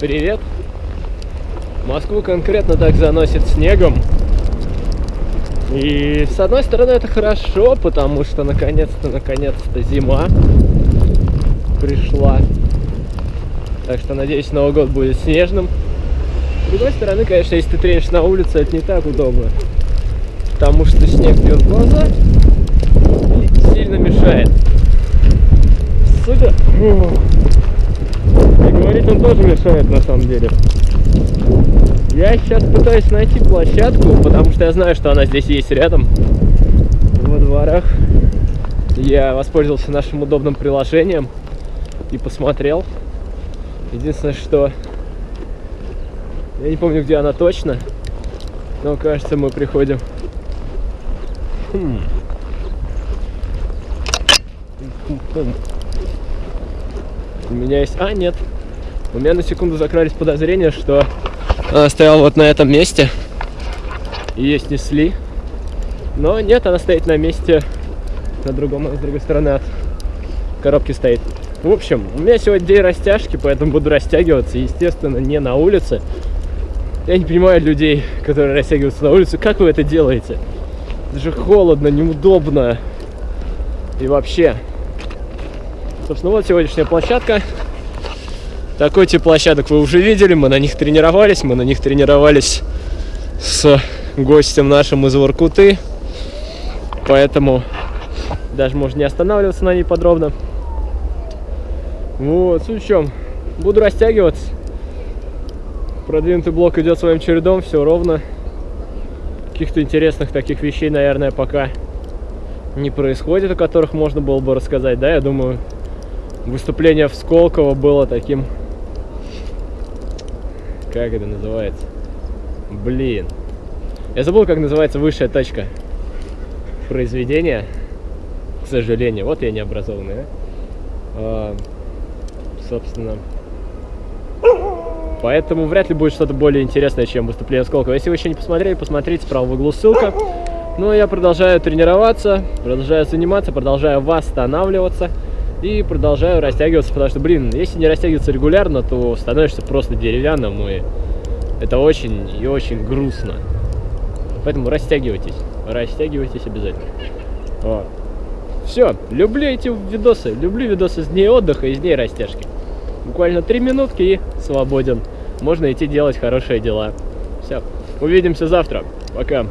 Привет! Москву конкретно так заносит снегом. И с одной стороны это хорошо, потому что наконец-то, наконец-то зима пришла. Так что надеюсь, Новый год будет снежным. С другой стороны, конечно, если ты тренишь на улице, это не так удобно. Потому что снег бьет в глаза и сильно мешает. Судя... Он тоже мешает на самом деле. Я сейчас пытаюсь найти площадку, потому что я знаю, что она здесь есть рядом, во дворах. Я воспользовался нашим удобным приложением и посмотрел. Единственное, что я не помню, где она точно, но кажется, мы приходим. Хм. У меня есть... А, нет. У меня на секунду закрались подозрения, что она стояла вот на этом месте. И ее снесли. Но нет, она стоит на месте на другом, с другой стороны от коробки стоит. В общем, у меня сегодня день растяжки, поэтому буду растягиваться. Естественно, не на улице. Я не понимаю людей, которые растягиваются на улице. Как вы это делаете? Это же холодно, неудобно. И вообще. Собственно, вот сегодняшняя площадка. Такой тип площадок вы уже видели, мы на них тренировались, мы на них тренировались с гостем нашим из Воркуты, поэтому даже можно не останавливаться на ней подробно. Вот, в чем, буду растягиваться, продвинутый блок идет своим чередом, все ровно, каких-то интересных таких вещей, наверное, пока не происходит, о которых можно было бы рассказать, да, я думаю, выступление в Сколково было таким как это называется? Блин. Я забыл, как называется высшая точка произведения. К сожалению. Вот я необразованный, да? А, собственно. Поэтому вряд ли будет что-то более интересное, чем выступление Сколково. Если вы еще не посмотрели, посмотрите, справа в углу ссылка. Ну, я продолжаю тренироваться, продолжаю заниматься, продолжаю восстанавливаться и продолжаю растягиваться, потому что, блин, если не растягиваться регулярно, то становишься просто деревянным, и это очень и очень грустно. Поэтому растягивайтесь, растягивайтесь обязательно. Вот. Все, люблю эти видосы, люблю видосы с дней отдыха и с дней растяжки. Буквально три минутки и свободен. Можно идти делать хорошие дела. Все, увидимся завтра. Пока.